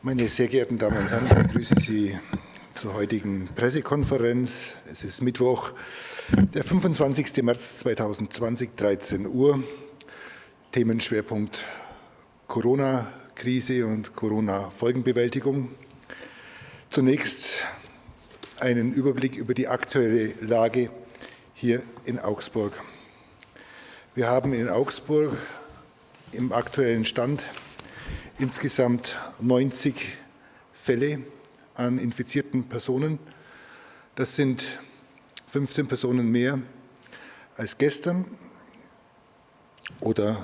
Meine sehr geehrten Damen und Herren, ich begrüße Sie zur heutigen Pressekonferenz. Es ist Mittwoch, der 25. März 2020, 13 Uhr. Themenschwerpunkt Corona-Krise und Corona-Folgenbewältigung. Zunächst einen Überblick über die aktuelle Lage hier in Augsburg. Wir haben in Augsburg im aktuellen Stand insgesamt 90 Fälle an infizierten Personen. Das sind 15 Personen mehr als gestern oder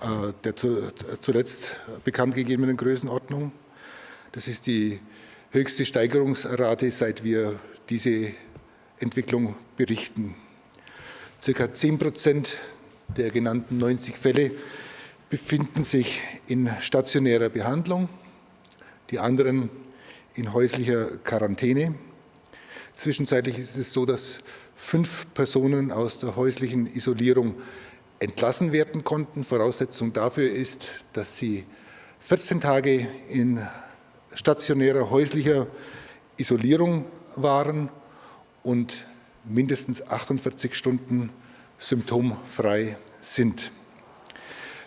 äh, der zu, zuletzt bekannt gegebenen Größenordnung. Das ist die höchste Steigerungsrate, seit wir diese Entwicklung berichten. Circa 10 Prozent der genannten 90 Fälle befinden sich in stationärer Behandlung, die anderen in häuslicher Quarantäne. Zwischenzeitlich ist es so, dass fünf Personen aus der häuslichen Isolierung entlassen werden konnten. Voraussetzung dafür ist, dass sie 14 Tage in stationärer häuslicher Isolierung waren und mindestens 48 Stunden symptomfrei sind.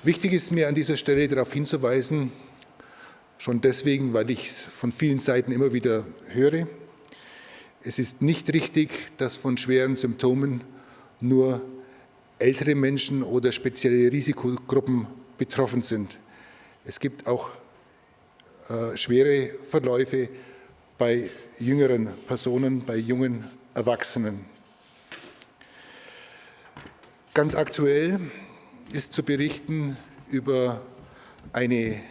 Wichtig ist mir an dieser Stelle darauf hinzuweisen, schon deswegen, weil ich es von vielen Seiten immer wieder höre, es ist nicht richtig, dass von schweren Symptomen nur ältere Menschen oder spezielle Risikogruppen betroffen sind. Es gibt auch äh, schwere Verläufe bei jüngeren Personen, bei jungen Erwachsenen. Ganz aktuell ist zu berichten über eine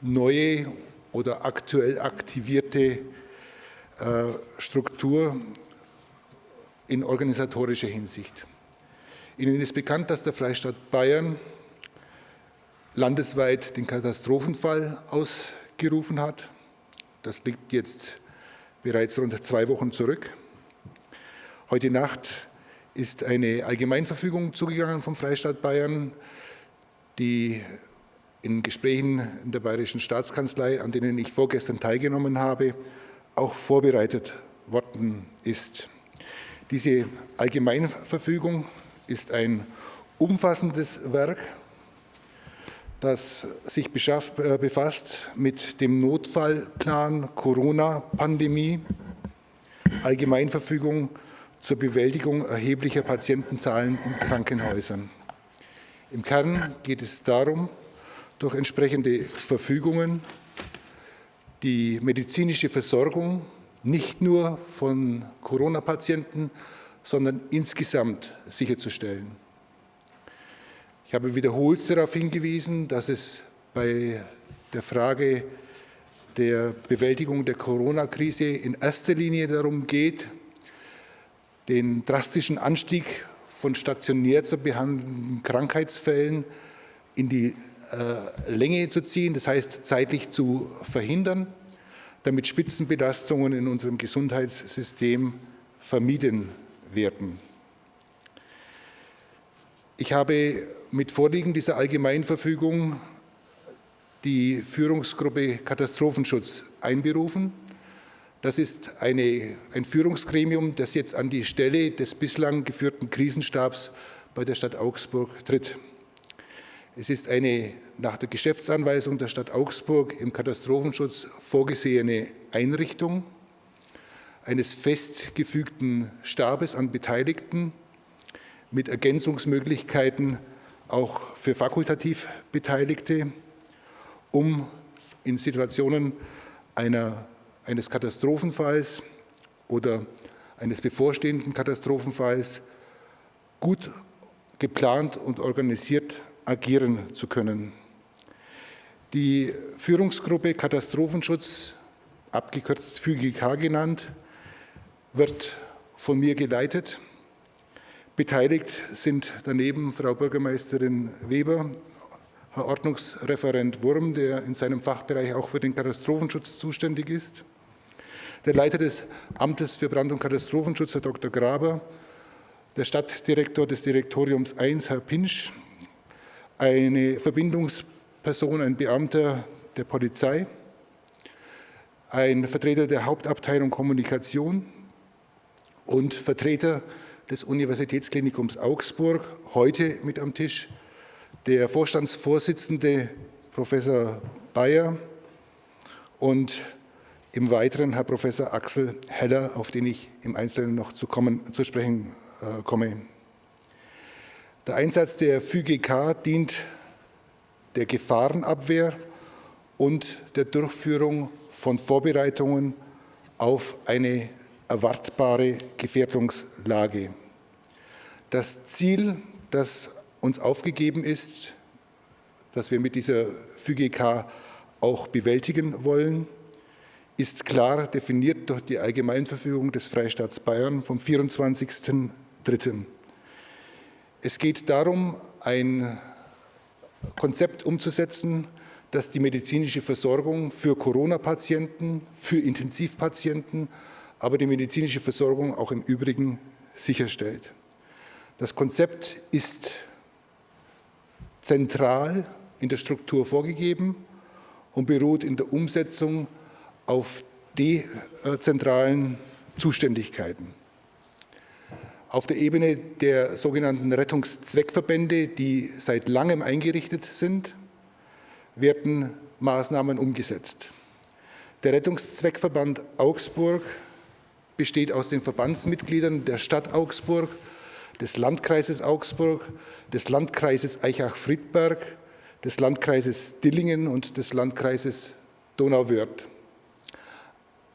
neue oder aktuell aktivierte äh, Struktur in organisatorischer Hinsicht. Ihnen ist bekannt, dass der Freistaat Bayern landesweit den Katastrophenfall ausgerufen hat. Das liegt jetzt bereits rund zwei Wochen zurück. Heute Nacht ist eine Allgemeinverfügung zugegangen vom Freistaat Bayern, die in Gesprächen in der Bayerischen Staatskanzlei, an denen ich vorgestern teilgenommen habe, auch vorbereitet worden ist. Diese Allgemeinverfügung ist ein umfassendes Werk, das sich äh, befasst mit dem Notfallplan Corona-Pandemie, Allgemeinverfügung zur Bewältigung erheblicher Patientenzahlen in Krankenhäusern. Im Kern geht es darum, durch entsprechende Verfügungen die medizinische Versorgung nicht nur von Corona-Patienten, sondern insgesamt sicherzustellen. Ich habe wiederholt darauf hingewiesen, dass es bei der Frage der Bewältigung der Corona-Krise in erster Linie darum geht, den drastischen Anstieg von stationär zu behandelnden Krankheitsfällen in die äh, Länge zu ziehen, das heißt zeitlich zu verhindern, damit Spitzenbelastungen in unserem Gesundheitssystem vermieden werden. Ich habe mit Vorliegen dieser Allgemeinverfügung die Führungsgruppe Katastrophenschutz einberufen. Das ist eine, ein Führungsgremium, das jetzt an die Stelle des bislang geführten Krisenstabs bei der Stadt Augsburg tritt. Es ist eine nach der Geschäftsanweisung der Stadt Augsburg im Katastrophenschutz vorgesehene Einrichtung eines festgefügten Stabes an Beteiligten mit Ergänzungsmöglichkeiten auch für fakultativ Beteiligte, um in Situationen einer, eines Katastrophenfalls oder eines bevorstehenden Katastrophenfalls gut geplant und organisiert agieren zu können. Die Führungsgruppe Katastrophenschutz, abgekürzt FÜGK genannt, wird von mir geleitet. Beteiligt sind daneben Frau Bürgermeisterin Weber, Herr Ordnungsreferent Wurm, der in seinem Fachbereich auch für den Katastrophenschutz zuständig ist, der Leiter des Amtes für Brand- und Katastrophenschutz, Herr Dr. Graber, der Stadtdirektor des Direktoriums 1, Herr Pinsch, eine Verbindungsperson, ein Beamter der Polizei, ein Vertreter der Hauptabteilung Kommunikation und Vertreter des Universitätsklinikums Augsburg, heute mit am Tisch, der Vorstandsvorsitzende Professor Bayer und im Weiteren Herr Professor Axel Heller, auf den ich im Einzelnen noch zu, kommen, zu sprechen äh, komme. Der Einsatz der FÜGK dient der Gefahrenabwehr und der Durchführung von Vorbereitungen auf eine erwartbare Gefährdungslage. Das Ziel, das uns aufgegeben ist, das wir mit dieser FÜGK auch bewältigen wollen, ist klar definiert durch die Allgemeinverfügung des Freistaats Bayern vom 24.03. Es geht darum, ein Konzept umzusetzen, das die medizinische Versorgung für Corona-Patienten, für Intensivpatienten, aber die medizinische Versorgung auch im Übrigen sicherstellt. Das Konzept ist zentral in der Struktur vorgegeben und beruht in der Umsetzung auf dezentralen Zuständigkeiten. Auf der Ebene der sogenannten Rettungszweckverbände, die seit langem eingerichtet sind, werden Maßnahmen umgesetzt. Der Rettungszweckverband Augsburg besteht aus den Verbandsmitgliedern der Stadt Augsburg, des Landkreises Augsburg, des Landkreises Eichach-Friedberg, des Landkreises Dillingen und des Landkreises Donauwörth.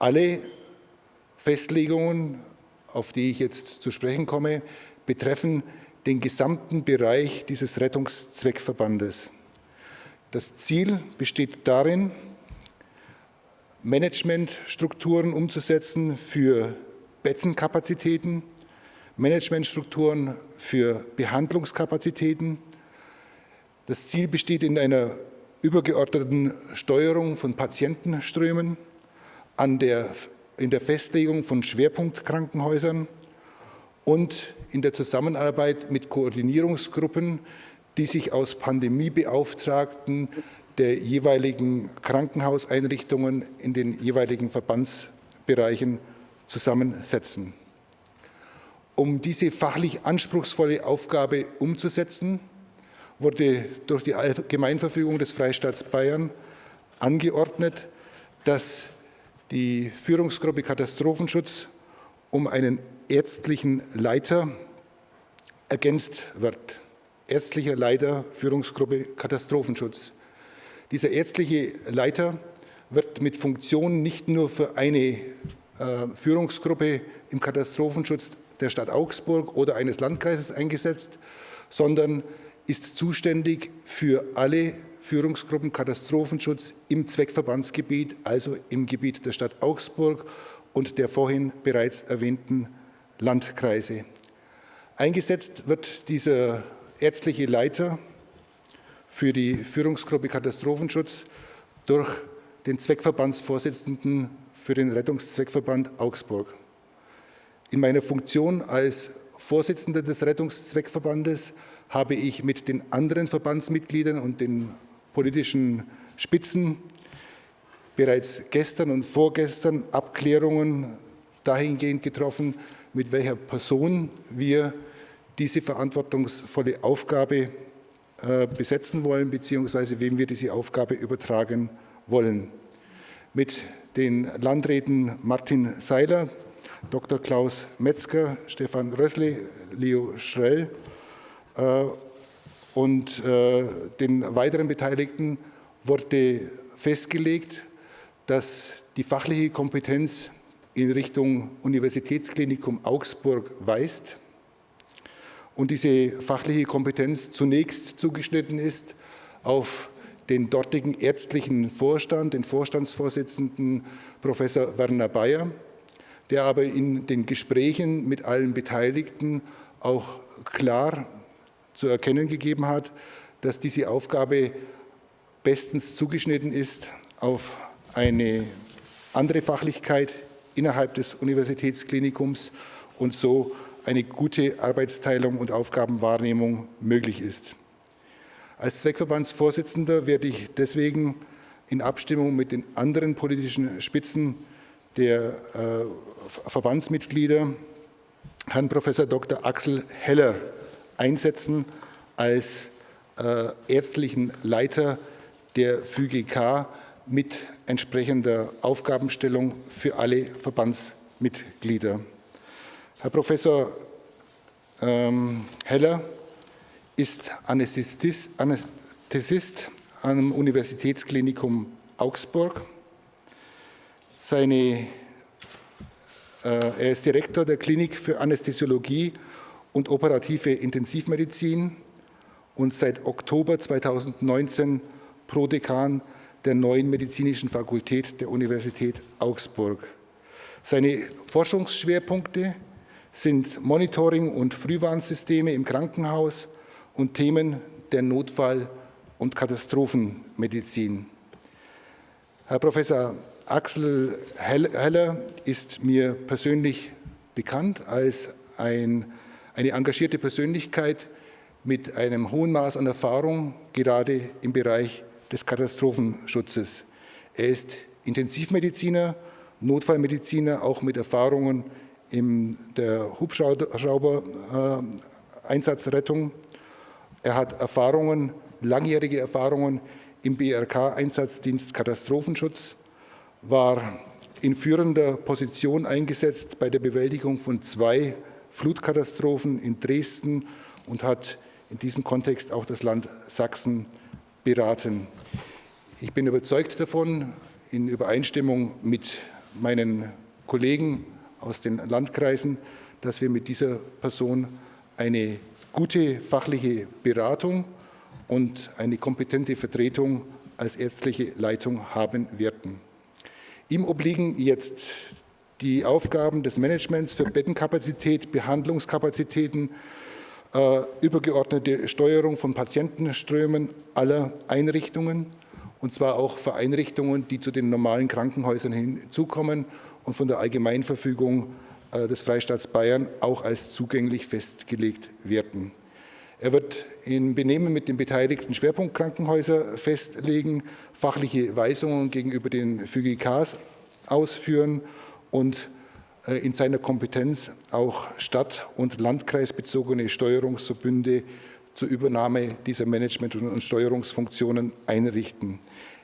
Alle Festlegungen, auf die ich jetzt zu sprechen komme, betreffen den gesamten Bereich dieses Rettungszweckverbandes. Das Ziel besteht darin, Managementstrukturen umzusetzen für Bettenkapazitäten, Managementstrukturen für Behandlungskapazitäten. Das Ziel besteht in einer übergeordneten Steuerung von Patientenströmen, an der, in der Festlegung von Schwerpunktkrankenhäusern und in der Zusammenarbeit mit Koordinierungsgruppen, die sich aus Pandemiebeauftragten der jeweiligen Krankenhauseinrichtungen in den jeweiligen Verbandsbereichen zusammensetzen. Um diese fachlich anspruchsvolle Aufgabe umzusetzen, wurde durch die Allgemeinverfügung des Freistaats Bayern angeordnet, dass die Führungsgruppe Katastrophenschutz um einen ärztlichen Leiter ergänzt wird. Ärztlicher Leiter Führungsgruppe Katastrophenschutz. Dieser ärztliche Leiter wird mit Funktionen nicht nur für eine äh, Führungsgruppe im Katastrophenschutz der Stadt Augsburg oder eines Landkreises eingesetzt, sondern ist zuständig für alle Führungsgruppen Katastrophenschutz im Zweckverbandsgebiet, also im Gebiet der Stadt Augsburg und der vorhin bereits erwähnten Landkreise. Eingesetzt wird dieser ärztliche Leiter für die Führungsgruppe Katastrophenschutz durch den Zweckverbandsvorsitzenden für den Rettungszweckverband Augsburg. In meiner Funktion als Vorsitzender des Rettungszweckverbandes habe ich mit den anderen Verbandsmitgliedern und den politischen Spitzen bereits gestern und vorgestern Abklärungen dahingehend getroffen, mit welcher Person wir diese verantwortungsvolle Aufgabe äh, besetzen wollen, beziehungsweise wem wir diese Aufgabe übertragen wollen. Mit den Landräten Martin Seiler, Dr. Klaus Metzger, Stefan Rössle, Leo Schrell äh, und äh, den weiteren Beteiligten wurde festgelegt, dass die fachliche Kompetenz in Richtung Universitätsklinikum Augsburg weist und diese fachliche Kompetenz zunächst zugeschnitten ist auf den dortigen ärztlichen Vorstand, den Vorstandsvorsitzenden Professor Werner Bayer, der aber in den Gesprächen mit allen Beteiligten auch klar zu erkennen gegeben hat, dass diese Aufgabe bestens zugeschnitten ist auf eine andere Fachlichkeit innerhalb des Universitätsklinikums und so eine gute Arbeitsteilung und Aufgabenwahrnehmung möglich ist. Als Zweckverbandsvorsitzender werde ich deswegen in Abstimmung mit den anderen politischen Spitzen der äh, Verbandsmitglieder Herrn Prof. Dr. Axel Heller einsetzen als äh, ärztlichen Leiter der FÜGK mit entsprechender Aufgabenstellung für alle Verbandsmitglieder. Herr Professor ähm, Heller ist Anästhesist, Anästhesist am Universitätsklinikum Augsburg. Seine, äh, er ist Direktor der Klinik für Anästhesiologie und operative Intensivmedizin und seit Oktober 2019 Prodekan der neuen medizinischen Fakultät der Universität Augsburg. Seine Forschungsschwerpunkte sind Monitoring und Frühwarnsysteme im Krankenhaus und Themen der Notfall- und Katastrophenmedizin. Herr Professor Axel Heller ist mir persönlich bekannt als ein, eine engagierte Persönlichkeit mit einem hohen Maß an Erfahrung, gerade im Bereich des Katastrophenschutzes. Er ist Intensivmediziner, Notfallmediziner, auch mit Erfahrungen in der Hubschrauber-Einsatzrettung. Er hat Erfahrungen, langjährige Erfahrungen im BRK-Einsatzdienst Katastrophenschutz, war in führender Position eingesetzt bei der Bewältigung von zwei Flutkatastrophen in Dresden und hat in diesem Kontext auch das Land Sachsen beraten. Ich bin überzeugt davon, in Übereinstimmung mit meinen Kollegen aus den Landkreisen, dass wir mit dieser Person eine gute fachliche Beratung und eine kompetente Vertretung als ärztliche Leitung haben werden. Ihm obliegen jetzt die Aufgaben des Managements für Bettenkapazität, Behandlungskapazitäten, äh, übergeordnete Steuerung von Patientenströmen aller Einrichtungen, und zwar auch für Einrichtungen, die zu den normalen Krankenhäusern hinzukommen und von der Allgemeinverfügung äh, des Freistaats Bayern auch als zugänglich festgelegt werden. Er wird in Benehmen mit den beteiligten Schwerpunktkrankenhäusern festlegen, fachliche Weisungen gegenüber den FÜGKs ausführen und äh, in seiner Kompetenz auch stadt- und landkreisbezogene Steuerungsverbünde zur Übernahme dieser Management- und Steuerungsfunktionen einrichten.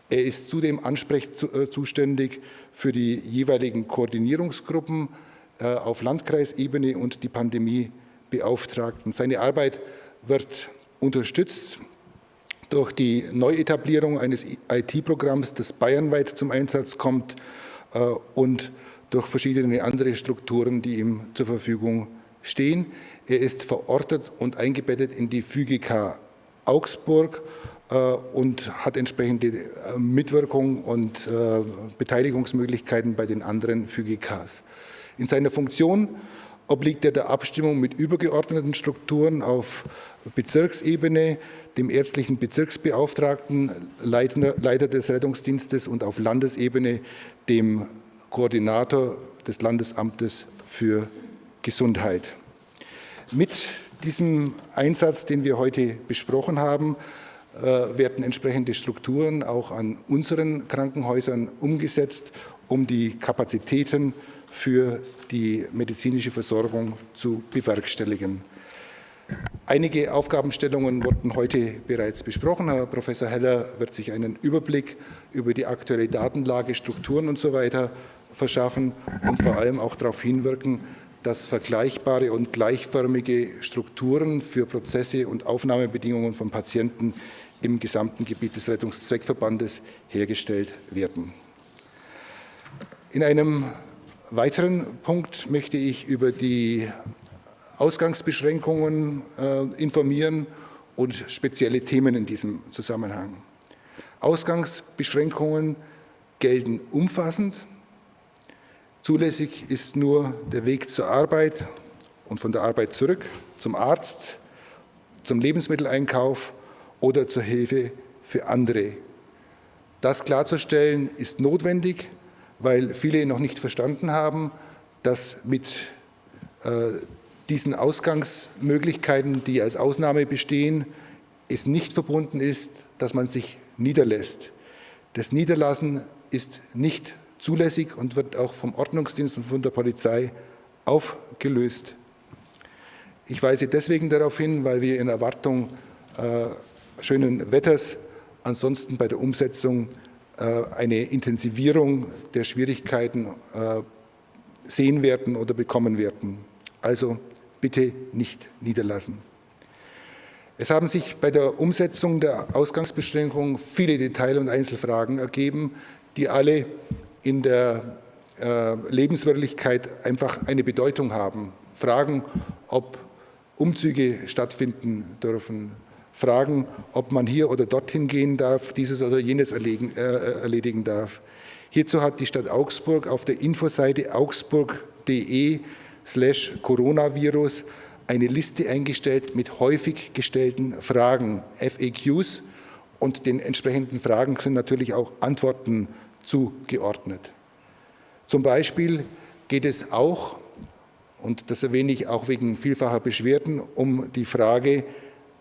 Er ist zudem ansprechzuständig für die jeweiligen Koordinierungsgruppen äh, auf Landkreisebene und die Pandemiebeauftragten. Seine Arbeit wird unterstützt durch die Neuetablierung eines IT-Programms, das bayernweit zum Einsatz kommt äh, und durch verschiedene andere Strukturen, die ihm zur Verfügung stehen. Er ist verortet und eingebettet in die FÜGK Augsburg äh, und hat entsprechende äh, Mitwirkung und äh, Beteiligungsmöglichkeiten bei den anderen FÜGKs. In seiner Funktion obliegt er der Abstimmung mit übergeordneten Strukturen auf Bezirksebene, dem ärztlichen Bezirksbeauftragten, Leiter des Rettungsdienstes und auf Landesebene dem Koordinator des Landesamtes für Gesundheit. Mit diesem Einsatz, den wir heute besprochen haben, äh, werden entsprechende Strukturen auch an unseren Krankenhäusern umgesetzt, um die Kapazitäten für die medizinische Versorgung zu bewerkstelligen. Einige Aufgabenstellungen wurden heute bereits besprochen. Herr Professor Heller wird sich einen Überblick über die aktuelle Datenlage, Strukturen und so weiter verschaffen und vor allem auch darauf hinwirken, dass vergleichbare und gleichförmige Strukturen für Prozesse und Aufnahmebedingungen von Patienten im gesamten Gebiet des Rettungszweckverbandes hergestellt werden. In einem weiteren Punkt möchte ich über die Ausgangsbeschränkungen äh, informieren und spezielle Themen in diesem Zusammenhang. Ausgangsbeschränkungen gelten umfassend Zulässig ist nur der Weg zur Arbeit und von der Arbeit zurück zum Arzt, zum Lebensmitteleinkauf oder zur Hilfe für andere. Das klarzustellen ist notwendig, weil viele noch nicht verstanden haben, dass mit äh, diesen Ausgangsmöglichkeiten, die als Ausnahme bestehen, es nicht verbunden ist, dass man sich niederlässt. Das Niederlassen ist nicht zulässig und wird auch vom Ordnungsdienst und von der Polizei aufgelöst. Ich weise deswegen darauf hin, weil wir in Erwartung äh, schönen Wetters ansonsten bei der Umsetzung äh, eine Intensivierung der Schwierigkeiten äh, sehen werden oder bekommen werden. Also bitte nicht niederlassen. Es haben sich bei der Umsetzung der Ausgangsbeschränkungen viele Detail- und Einzelfragen ergeben, die alle in der äh, Lebenswirklichkeit einfach eine Bedeutung haben. Fragen, ob Umzüge stattfinden dürfen, Fragen, ob man hier oder dorthin gehen darf, dieses oder jenes erledigen, äh, erledigen darf. Hierzu hat die Stadt Augsburg auf der Infoseite augsburg.de slash Coronavirus eine Liste eingestellt mit häufig gestellten Fragen, FAQs, und den entsprechenden Fragen sind natürlich auch Antworten zugeordnet. Zum Beispiel geht es auch, und das erwähne ich auch wegen vielfacher Beschwerden, um die Frage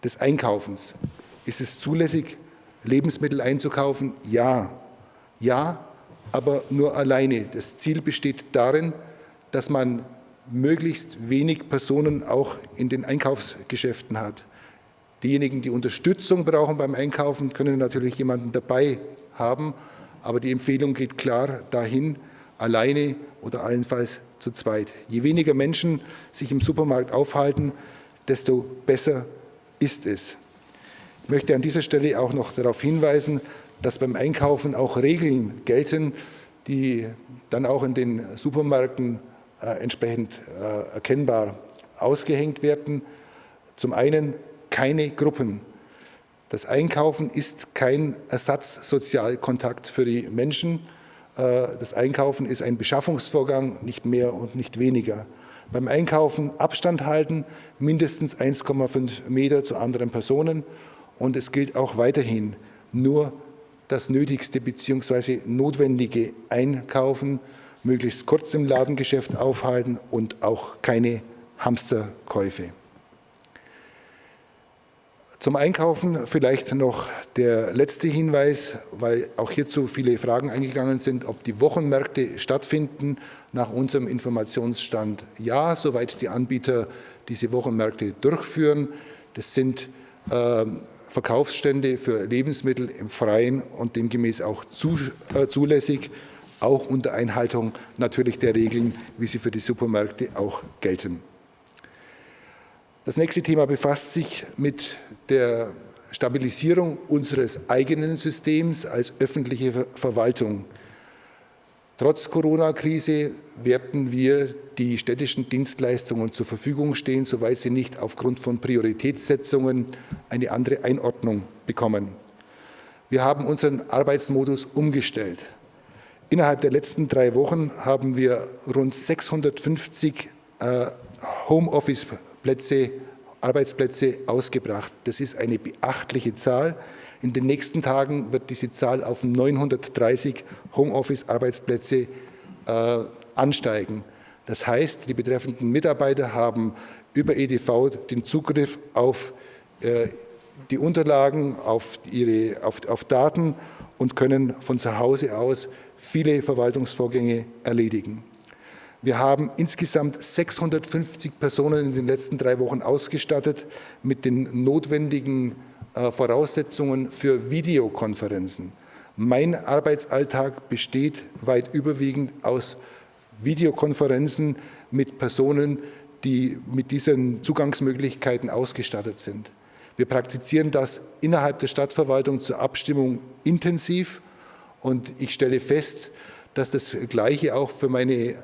des Einkaufens. Ist es zulässig, Lebensmittel einzukaufen? Ja. Ja, aber nur alleine. Das Ziel besteht darin, dass man möglichst wenig Personen auch in den Einkaufsgeschäften hat. Diejenigen, die Unterstützung brauchen beim Einkaufen, können natürlich jemanden dabei haben, aber die Empfehlung geht klar dahin, alleine oder allenfalls zu zweit. Je weniger Menschen sich im Supermarkt aufhalten, desto besser ist es. Ich möchte an dieser Stelle auch noch darauf hinweisen, dass beim Einkaufen auch Regeln gelten, die dann auch in den Supermärkten äh, entsprechend äh, erkennbar ausgehängt werden. Zum einen keine Gruppen. Das Einkaufen ist kein Ersatzsozialkontakt für die Menschen. Äh, das Einkaufen ist ein Beschaffungsvorgang, nicht mehr und nicht weniger. Beim Einkaufen Abstand halten, mindestens 1,5 Meter zu anderen Personen. Und es gilt auch weiterhin nur das Nötigste bzw. Notwendige einkaufen, möglichst kurz im Ladengeschäft aufhalten und auch keine Hamsterkäufe. Zum Einkaufen vielleicht noch der letzte Hinweis, weil auch hierzu viele Fragen eingegangen sind, ob die Wochenmärkte stattfinden. Nach unserem Informationsstand ja, soweit die Anbieter diese Wochenmärkte durchführen. Das sind äh, Verkaufsstände für Lebensmittel im Freien und demgemäß auch zu, äh, zulässig auch unter Einhaltung natürlich der Regeln, wie sie für die Supermärkte auch gelten. Das nächste Thema befasst sich mit der Stabilisierung unseres eigenen Systems als öffentliche Verwaltung. Trotz Corona-Krise werden wir die städtischen Dienstleistungen zur Verfügung stehen, soweit sie nicht aufgrund von Prioritätssetzungen eine andere Einordnung bekommen. Wir haben unseren Arbeitsmodus umgestellt. Innerhalb der letzten drei Wochen haben wir rund 650 äh, Homeoffice-Plätze, Arbeitsplätze ausgebracht. Das ist eine beachtliche Zahl. In den nächsten Tagen wird diese Zahl auf 930 Homeoffice-Arbeitsplätze äh, ansteigen. Das heißt, die betreffenden Mitarbeiter haben über EDV den Zugriff auf äh, die Unterlagen, auf, ihre, auf, auf Daten und können von zu Hause aus viele Verwaltungsvorgänge erledigen. Wir haben insgesamt 650 Personen in den letzten drei Wochen ausgestattet mit den notwendigen äh, Voraussetzungen für Videokonferenzen. Mein Arbeitsalltag besteht weit überwiegend aus Videokonferenzen mit Personen, die mit diesen Zugangsmöglichkeiten ausgestattet sind. Wir praktizieren das innerhalb der Stadtverwaltung zur Abstimmung intensiv und ich stelle fest, dass das Gleiche auch für meine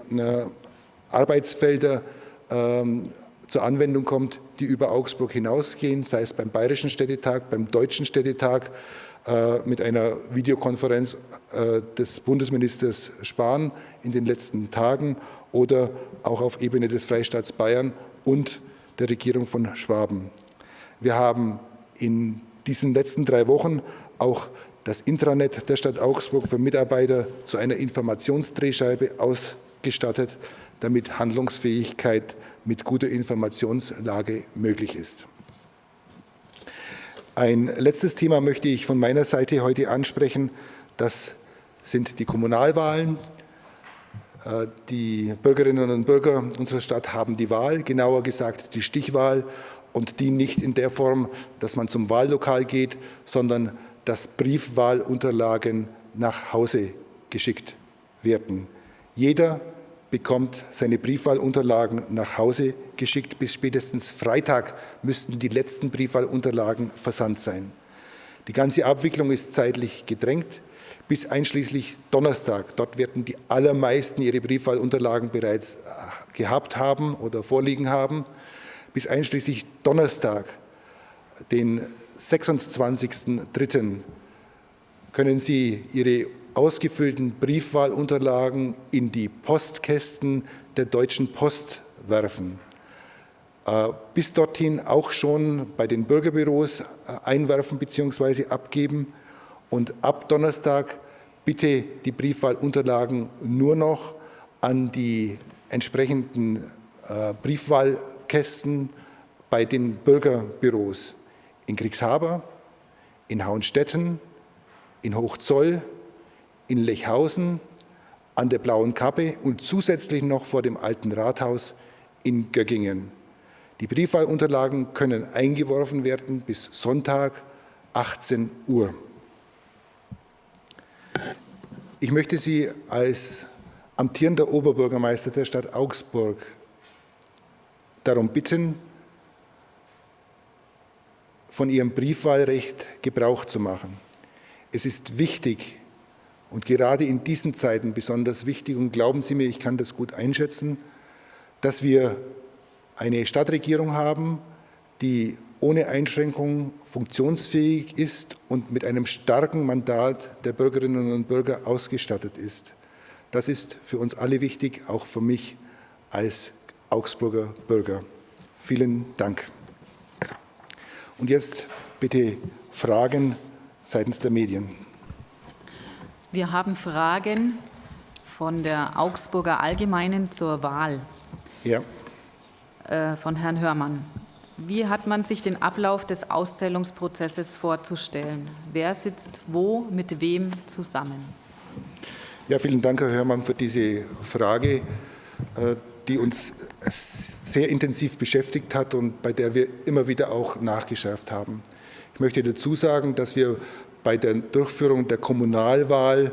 Arbeitsfelder ähm, zur Anwendung kommt, die über Augsburg hinausgehen, sei es beim Bayerischen Städtetag, beim Deutschen Städtetag, äh, mit einer Videokonferenz äh, des Bundesministers Spahn in den letzten Tagen oder auch auf Ebene des Freistaats Bayern und der Regierung von Schwaben. Wir haben in diesen letzten drei Wochen auch das Intranet der Stadt Augsburg für Mitarbeiter zu einer Informationsdrehscheibe ausgestattet, damit Handlungsfähigkeit mit guter Informationslage möglich ist. Ein letztes Thema möchte ich von meiner Seite heute ansprechen. Das sind die Kommunalwahlen. Äh, die Bürgerinnen und Bürger unserer Stadt haben die Wahl, genauer gesagt die Stichwahl und die nicht in der Form, dass man zum Wahllokal geht, sondern dass Briefwahlunterlagen nach Hause geschickt werden. Jeder bekommt seine Briefwahlunterlagen nach Hause geschickt. Bis spätestens Freitag müssten die letzten Briefwahlunterlagen versandt sein. Die ganze Abwicklung ist zeitlich gedrängt bis einschließlich Donnerstag. Dort werden die allermeisten ihre Briefwahlunterlagen bereits äh, gehabt haben oder vorliegen haben. Bis einschließlich Donnerstag, den 26.03., können Sie Ihre ausgefüllten Briefwahlunterlagen in die Postkästen der Deutschen Post werfen. Äh, bis dorthin auch schon bei den Bürgerbüros äh, einwerfen bzw. abgeben und ab Donnerstag bitte die Briefwahlunterlagen nur noch an die entsprechenden äh, Briefwahlkästen bei den Bürgerbüros in Kriegshaber, in Hauenstetten, in Hochzoll, in Lechhausen, an der Blauen Kappe und zusätzlich noch vor dem Alten Rathaus in Göggingen. Die Briefwahlunterlagen können eingeworfen werden bis Sonntag 18 Uhr. Ich möchte Sie als amtierender Oberbürgermeister der Stadt Augsburg darum bitten, von Ihrem Briefwahlrecht Gebrauch zu machen. Es ist wichtig und gerade in diesen Zeiten besonders wichtig, und glauben Sie mir, ich kann das gut einschätzen, dass wir eine Stadtregierung haben, die ohne Einschränkung funktionsfähig ist und mit einem starken Mandat der Bürgerinnen und Bürger ausgestattet ist. Das ist für uns alle wichtig, auch für mich als Augsburger Bürger. Vielen Dank. Und jetzt bitte Fragen seitens der Medien. Wir haben Fragen von der Augsburger Allgemeinen zur Wahl. Ja. Äh, von Herrn Hörmann. Wie hat man sich den Ablauf des Auszählungsprozesses vorzustellen? Wer sitzt wo mit wem zusammen? Ja, vielen Dank, Herr Hörmann, für diese Frage, äh, die uns sehr intensiv beschäftigt hat und bei der wir immer wieder auch nachgeschärft haben. Ich möchte dazu sagen, dass wir bei der Durchführung der Kommunalwahl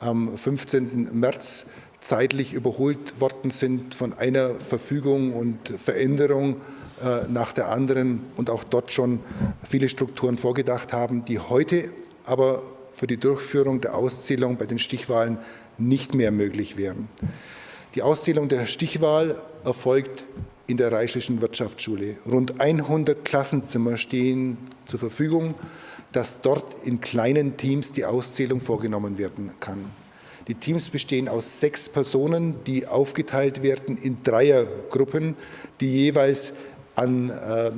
am 15. März zeitlich überholt worden sind von einer Verfügung und Veränderung äh, nach der anderen und auch dort schon viele Strukturen vorgedacht haben, die heute aber für die Durchführung der Auszählung bei den Stichwahlen nicht mehr möglich wären. Die Auszählung der Stichwahl erfolgt in der Reichlichen Wirtschaftsschule. Rund 100 Klassenzimmer stehen zur Verfügung, dass dort in kleinen Teams die Auszählung vorgenommen werden kann. Die Teams bestehen aus sechs Personen, die aufgeteilt werden in Dreiergruppen, die jeweils an äh,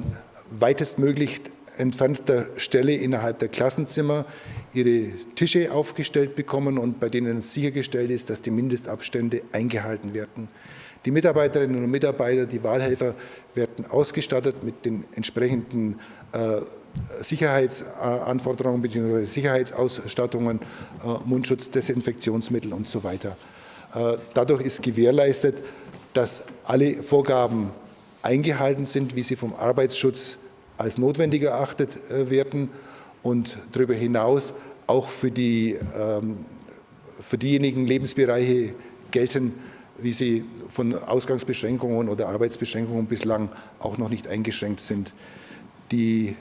weitestmöglich entfernter Stelle innerhalb der Klassenzimmer ihre Tische aufgestellt bekommen und bei denen sichergestellt ist, dass die Mindestabstände eingehalten werden. Die Mitarbeiterinnen und Mitarbeiter, die Wahlhelfer werden ausgestattet mit den entsprechenden äh, Sicherheitsanforderungen bzw. Sicherheitsausstattungen, äh, Mundschutz, Desinfektionsmittel und so weiter. Äh, dadurch ist gewährleistet, dass alle Vorgaben eingehalten sind, wie sie vom Arbeitsschutz als notwendig erachtet werden und darüber hinaus auch für, die, ähm, für diejenigen Lebensbereiche gelten, wie sie von Ausgangsbeschränkungen oder Arbeitsbeschränkungen bislang auch noch nicht eingeschränkt sind. Die,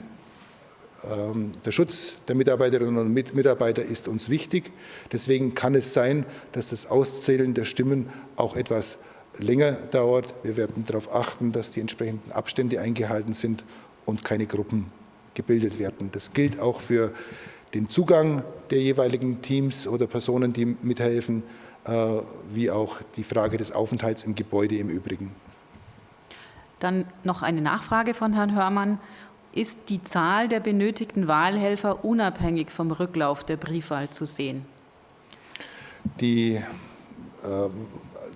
ähm, der Schutz der Mitarbeiterinnen und Mitarbeiter ist uns wichtig. Deswegen kann es sein, dass das Auszählen der Stimmen auch etwas länger dauert. Wir werden darauf achten, dass die entsprechenden Abstände eingehalten sind und keine Gruppen gebildet werden. Das gilt auch für den Zugang der jeweiligen Teams oder Personen, die mithelfen, äh, wie auch die Frage des Aufenthalts im Gebäude im Übrigen. Dann noch eine Nachfrage von Herrn Hörmann. Ist die Zahl der benötigten Wahlhelfer unabhängig vom Rücklauf der Briefwahl zu sehen? Die äh,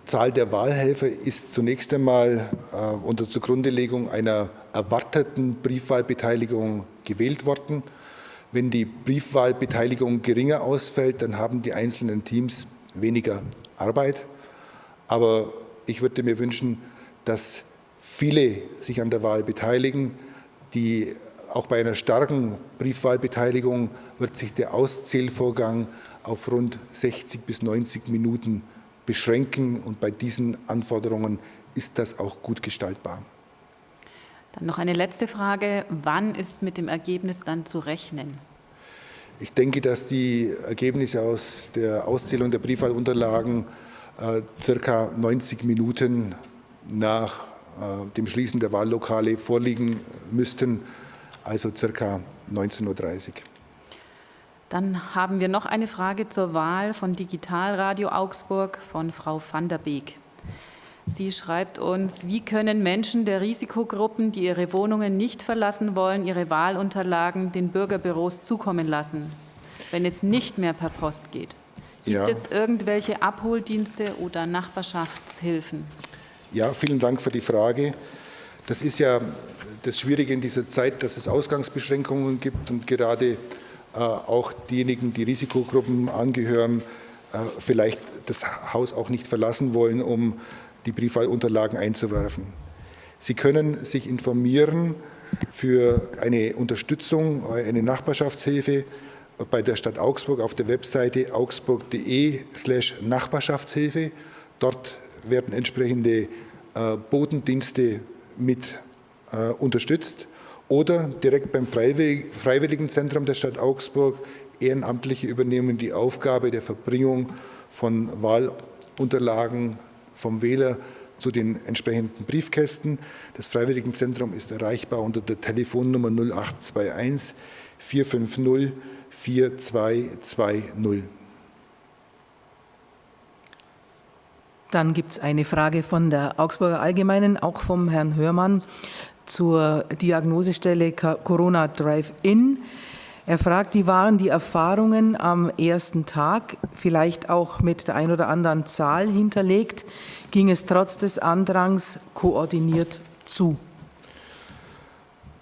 Zahl der Wahlhelfer ist zunächst einmal äh, unter Zugrundelegung einer erwarteten Briefwahlbeteiligung gewählt worden. Wenn die Briefwahlbeteiligung geringer ausfällt, dann haben die einzelnen Teams weniger Arbeit. Aber ich würde mir wünschen, dass viele sich an der Wahl beteiligen. Die, auch bei einer starken Briefwahlbeteiligung wird sich der Auszählvorgang auf rund 60 bis 90 Minuten beschränken. Und bei diesen Anforderungen ist das auch gut gestaltbar. Dann noch eine letzte Frage. Wann ist mit dem Ergebnis dann zu rechnen? Ich denke, dass die Ergebnisse aus der Auszählung der Briefwahlunterlagen äh, circa 90 Minuten nach äh, dem Schließen der Wahllokale vorliegen müssten, also circa 19.30 Uhr. Dann haben wir noch eine Frage zur Wahl von Digitalradio Augsburg von Frau van der Beek. Sie schreibt uns, wie können Menschen der Risikogruppen, die ihre Wohnungen nicht verlassen wollen, ihre Wahlunterlagen den Bürgerbüros zukommen lassen, wenn es nicht mehr per Post geht? Gibt ja. es irgendwelche Abholdienste oder Nachbarschaftshilfen? Ja, vielen Dank für die Frage. Das ist ja das Schwierige in dieser Zeit, dass es Ausgangsbeschränkungen gibt und gerade auch diejenigen, die Risikogruppen angehören, äh, vielleicht das Haus auch nicht verlassen wollen, um die Briefwahlunterlagen einzuwerfen. Sie können sich informieren für eine Unterstützung, eine Nachbarschaftshilfe bei der Stadt Augsburg auf der Webseite augsburg.de slash Nachbarschaftshilfe. Dort werden entsprechende äh, Bodendienste mit unterstützt oder direkt beim Freiwilligenzentrum der Stadt Augsburg. Ehrenamtliche übernehmen die Aufgabe der Verbringung von Wahlunterlagen vom Wähler zu den entsprechenden Briefkästen. Das Freiwilligenzentrum ist erreichbar unter der Telefonnummer 0821 450 4220. Dann gibt es eine Frage von der Augsburger Allgemeinen, auch vom Herrn Hörmann zur Diagnosestelle Corona Drive-In. Er fragt, wie waren die Erfahrungen am ersten Tag, vielleicht auch mit der ein oder anderen Zahl hinterlegt, ging es trotz des Andrangs koordiniert zu?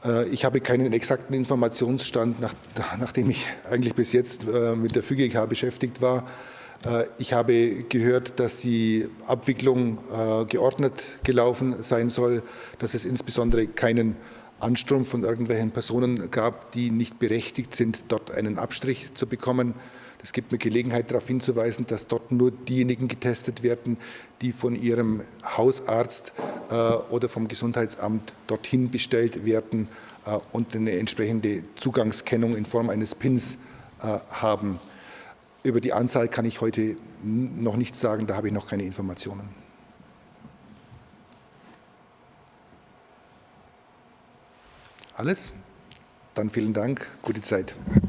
Äh, ich habe keinen exakten Informationsstand, nach, nachdem ich eigentlich bis jetzt äh, mit der FÜGK beschäftigt war. Äh, ich habe gehört, dass die Abwicklung äh, geordnet gelaufen sein soll, dass es insbesondere keinen Anstrom von irgendwelchen Personen gab, die nicht berechtigt sind, dort einen Abstrich zu bekommen. Es gibt mir Gelegenheit darauf hinzuweisen, dass dort nur diejenigen getestet werden, die von ihrem Hausarzt äh, oder vom Gesundheitsamt dorthin bestellt werden und eine entsprechende Zugangskennung in Form eines PINs haben. Über die Anzahl kann ich heute noch nichts sagen, da habe ich noch keine Informationen. Alles? Dann vielen Dank, gute Zeit.